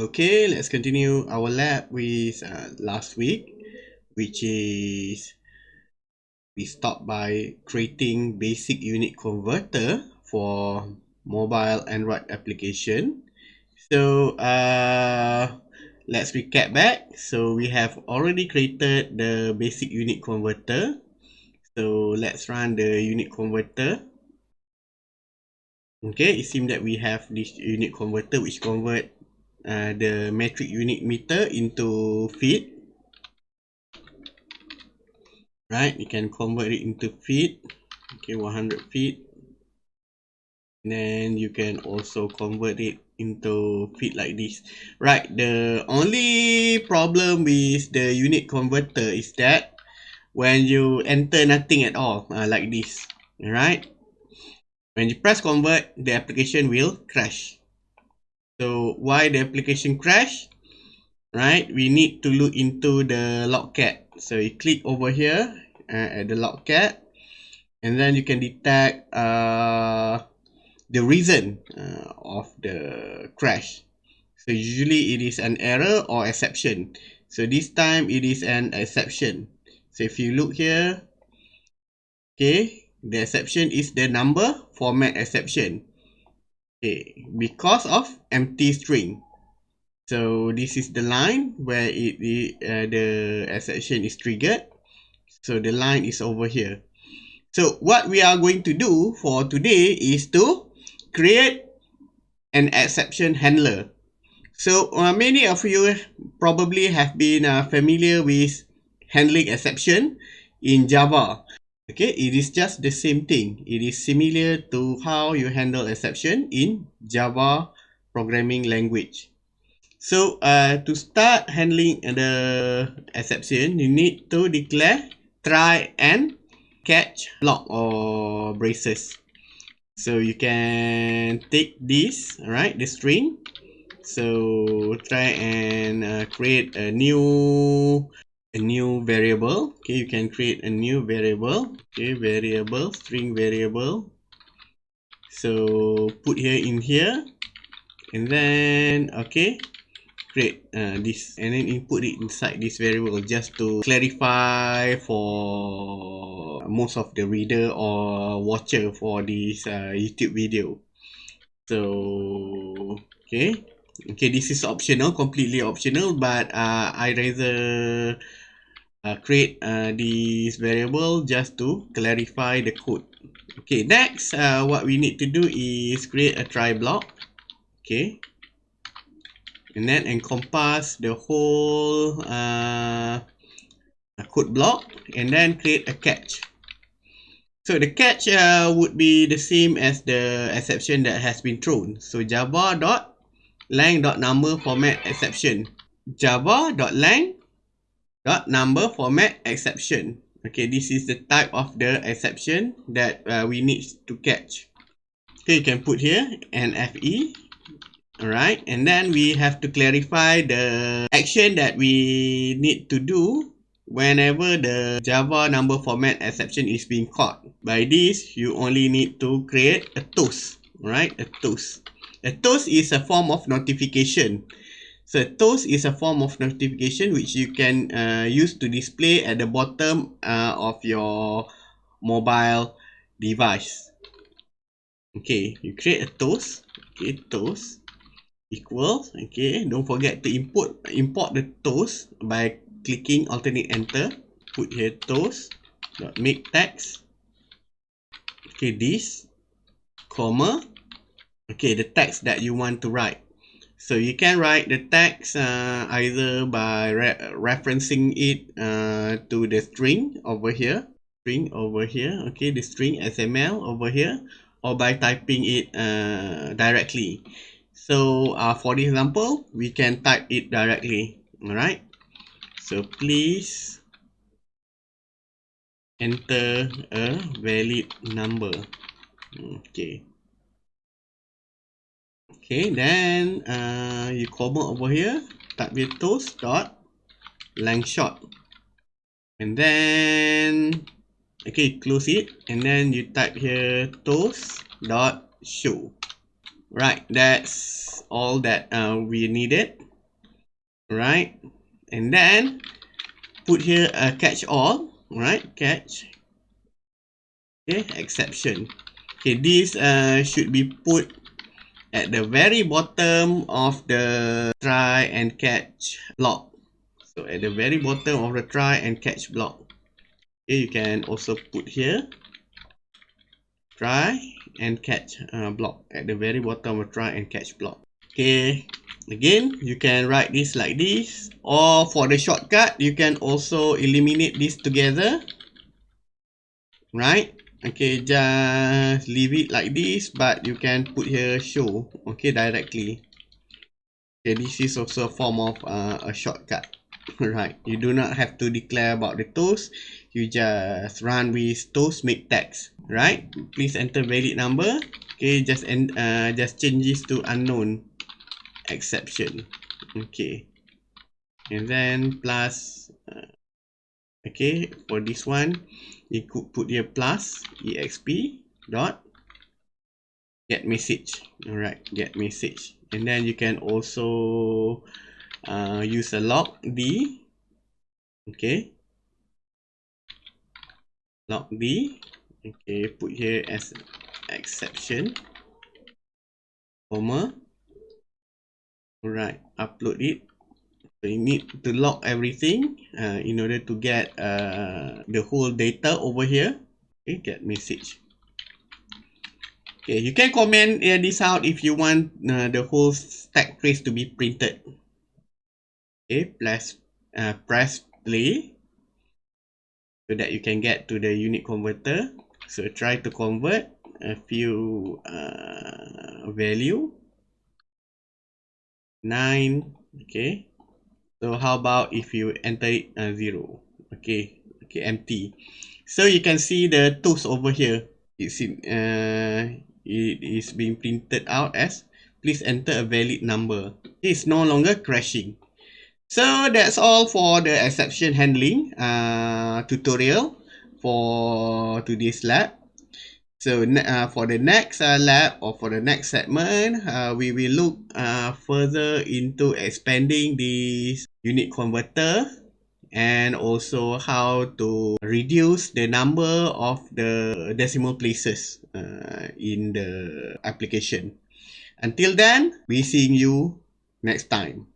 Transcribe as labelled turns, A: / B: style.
A: Okay, let's continue our lab with uh, last week, which is we stopped by creating basic unit converter for mobile Android application. So uh, let's recap back. So we have already created the basic unit converter. So let's run the unit converter. Okay, it seems that we have this unit converter which convert uh, the metric unit meter into feet. Right, you can convert it into feet. Okay, 100 feet. And then you can also convert it into feet like this. Right, the only problem with the unit converter is that when you enter nothing at all, uh, like this. Alright, when you press convert, the application will crash. So why the application crash? Right, we need to look into the logcat. So you click over here uh, at the logcat, and then you can detect uh, the reason uh, of the crash. So usually it is an error or exception. So this time it is an exception. So if you look here, okay, the exception is the number format exception. Okay, because of empty string. So this is the line where it, it uh, the exception is triggered. So the line is over here. So what we are going to do for today is to create an exception handler. So uh, many of you probably have been uh, familiar with handling exception in Java. Okay, it is just the same thing. It is similar to how you handle exception in Java programming language. So uh, to start handling the exception, you need to declare try and catch block or braces. So you can take this, right, the string. So try and uh, create a new a new variable. Okay you can create a new variable. Okay variable string variable. So put here in here. And then okay create uh, this. And then input it inside this variable just to clarify for most of the reader or watcher for this uh, YouTube video. So okay. Okay this is optional completely optional but uh, I rather uh, create uh, this variable just to clarify the code. Okay next uh, what we need to do is create a try block. Okay. And then encompass the whole uh, code block and then create a catch. So the catch uh, would be the same as the exception that has been thrown. So java dot lang dot number format exception. java dot lang dot number format exception. Okay this is the type of the exception that uh, we need to catch. Okay you can put here an fe all right and then we have to clarify the action that we need to do whenever the java number format exception is being caught. By this you only need to create a toast right a toast a toast is a form of notification So toast is a form of notification which you can uh, use to display at the bottom uh, of your mobile device. Okay, you create a toast. Okay, toast equals. Okay, don't forget to import import the toast by clicking alternate enter. Put here toast dot make text. Okay, this comma. Okay, the text that you want to write. So you can write the text uh, either by re referencing it uh, to the string over here, string over here, okay, the string XML over here, or by typing it uh, directly. So uh, for this example, we can type it directly, alright? So please enter a valid number, okay. Okay, then uh, you comment over here, type your toast dot length short. And then, okay, close it. And then you type here toast dot show. Right, that's all that uh, we needed. right and then put here a catch all right catch okay exception okay this uh, should be put at the very bottom of the try and catch block. So at the very bottom of the try and catch block. Okay you can also put here. Try and catch uh, block. At the very bottom of try and catch block. Okay again you can write this like this. Or for the shortcut you can also eliminate this together. Right okay just leave it like this but you can put here show okay directly. Okay this is also a form of uh, a shortcut. Right you do not have to declare about the toast. You just run with toast make text right? Please enter valid number. Okay just and uh, just change this to unknown exception. Okay. And then plus okay for this one you could put here plus exp dot get message. All right get message. And then you can also uh, use a log d. Okay. Log d. Okay put here as exception. Comma. Alright, upload it. You need to log everything uh, in order to get uh, the whole data over here. Okay, get message. Okay, you can comment uh, this out if you want uh, the whole stack trace to be printed. Okay, press, uh, press play so that you can get to the unit converter. So try to convert a few uh, value 9 okay so how about if you enter it uh, 0 okay. Okay empty. So you can see the tools over here. It's in uh, it is being printed out as please enter a valid number. It's no longer crashing. So that's all for the exception handling uh, tutorial for today's lab So uh, for the next uh, lab or for the next segment, uh, we will look uh, further into expanding this unit converter and also how to reduce the number of the decimal places uh, in the application. Until then, we seeing you next time.